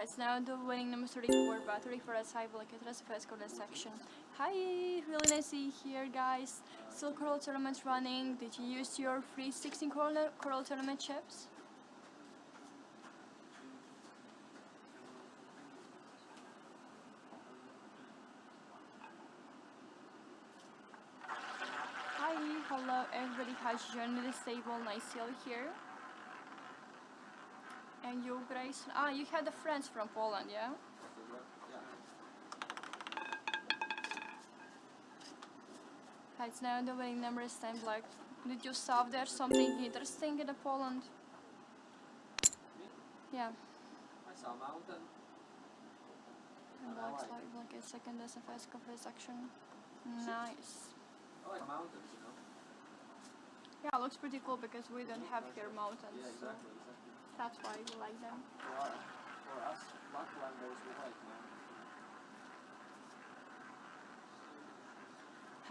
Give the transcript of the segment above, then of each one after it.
Let's now do winning number 34 battery for us high blockade rest first quarter section. Hi, really nice to see here guys. Still Coral tournament running. Did you use your free 16 Coral, Coral tournament chips? Hi, hello everybody joined me this table, nice to see you here. And you Grace, ah you had the friends from Poland, yeah? It's now the winning number is 10 black. Did you saw there something interesting in the Poland? Yeah. I saw a mountain. And black like like, like a second SFS cover section. Nice. I like mountains, you know. Yeah, looks pretty cool because we don't have here mountains. Yeah, so exactly, exactly. That's why we like them. For, for us Laplanders, we like mountains.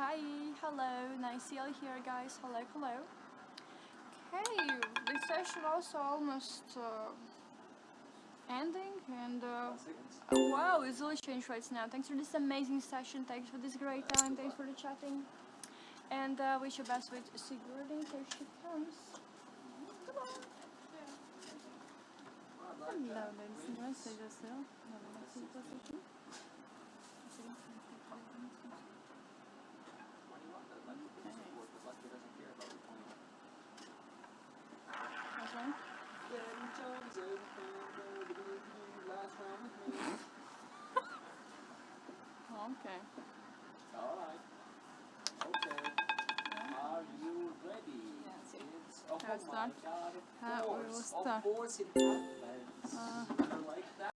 Hi, hello, nice to see you here guys. Hello, hello. Okay, this session also almost uh, ending and uh, oh, wow, it's really changed right now. Thanks for this amazing session, thanks for this great time, thanks for the chatting. And uh, wish you best with Sigourney, here she comes. Come on. No, see what's happening. Twenty-one, I'd like to Okay. support, but Lucky Her er Osdalen. Her er Osdalen.